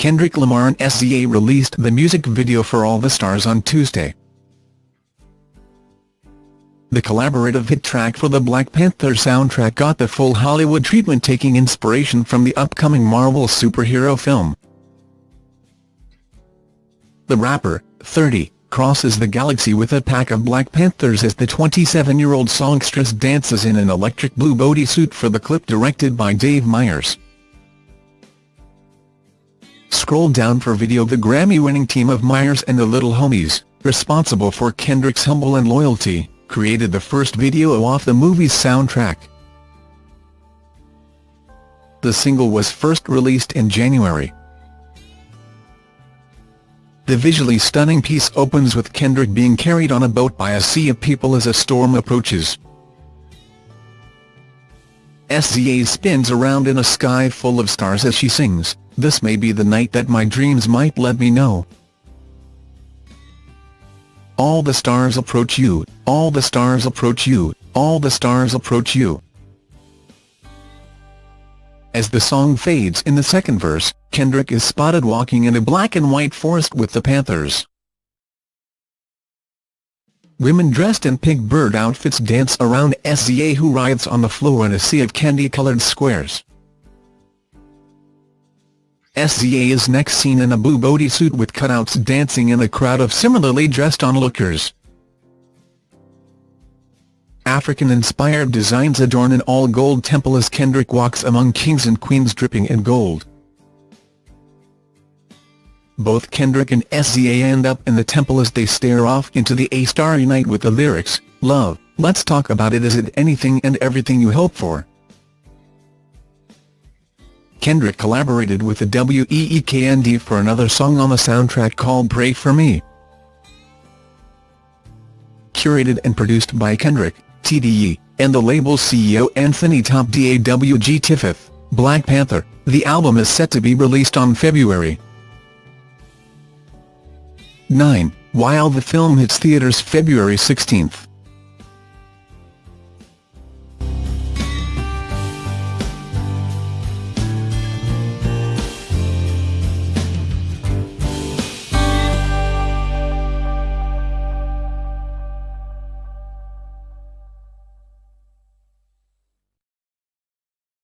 Kendrick Lamar and SZA released the music video for All the Stars on Tuesday. The collaborative hit track for the Black Panther soundtrack got the full Hollywood treatment taking inspiration from the upcoming Marvel superhero film. The rapper, 30, crosses the galaxy with a pack of Black Panthers as the 27-year-old songstress dances in an electric blue bodysuit for the clip directed by Dave Meyers. Scroll down for video The Grammy-winning team of Meyers and the Little Homies, responsible for Kendrick's Humble and Loyalty, created the first video off the movie's soundtrack. The single was first released in January. The visually stunning piece opens with Kendrick being carried on a boat by a sea of people as a storm approaches. SZA spins around in a sky full of stars as she sings, This may be the night that my dreams might let me know. All the stars approach you, all the stars approach you, all the stars approach you. As the song fades in the second verse, Kendrick is spotted walking in a black and white forest with the Panthers. Women dressed in pink bird outfits dance around SZA who writhes on the floor in a sea of candy-colored squares. SZA is next seen in a blue bodysuit with cutouts dancing in a crowd of similarly dressed onlookers. African-inspired designs adorn an all-gold temple as Kendrick walks among kings and queens dripping in gold. Both Kendrick and SZA end up in the temple as they stare off into the A Starry Night with the lyrics, Love, let's talk about it is it anything and everything you hope for. Kendrick collaborated with the Weeknd for another song on the soundtrack called Pray For Me. Curated and produced by Kendrick, TDE, and the label's CEO Anthony Top DAWG Tiffith, Black Panther, the album is set to be released on February 9, while the film hits theaters February 16.